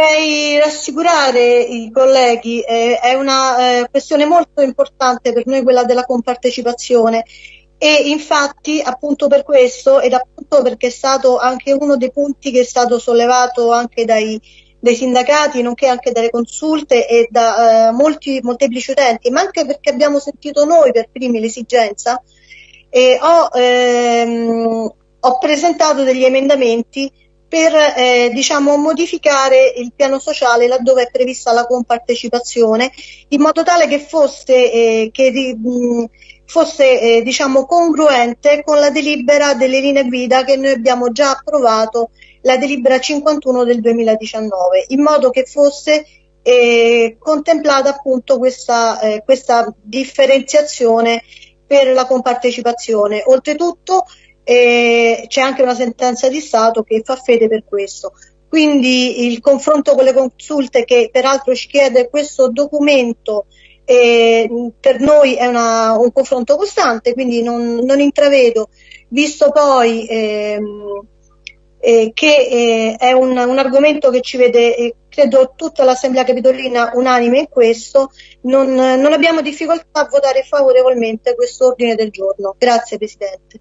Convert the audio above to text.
vorrei rassicurare i colleghi, eh, è una eh, questione molto importante per noi quella della compartecipazione. E infatti appunto per questo ed appunto perché è stato anche uno dei punti che è stato sollevato anche dai, dai sindacati nonché anche dalle consulte e da eh, molti molteplici utenti ma anche perché abbiamo sentito noi per primi l'esigenza ho, ehm, ho presentato degli emendamenti per eh, diciamo, modificare il piano sociale laddove è prevista la compartecipazione in modo tale che fosse, eh, che, mh, fosse eh, diciamo, congruente con la delibera delle linee guida che noi abbiamo già approvato, la delibera 51 del 2019, in modo che fosse eh, contemplata appunto questa, eh, questa differenziazione per la compartecipazione. Oltretutto e c'è anche una sentenza di Stato che fa fede per questo. Quindi il confronto con le consulte che peraltro ci chiede questo documento eh, per noi è una, un confronto costante, quindi non, non intravedo, visto poi ehm, eh, che eh, è un, un, argomento che ci vede, eh, credo, tutta l'Assemblea Capitolina unanime in questo, non, non abbiamo difficoltà a votare favorevolmente questo ordine del giorno. Grazie Presidente.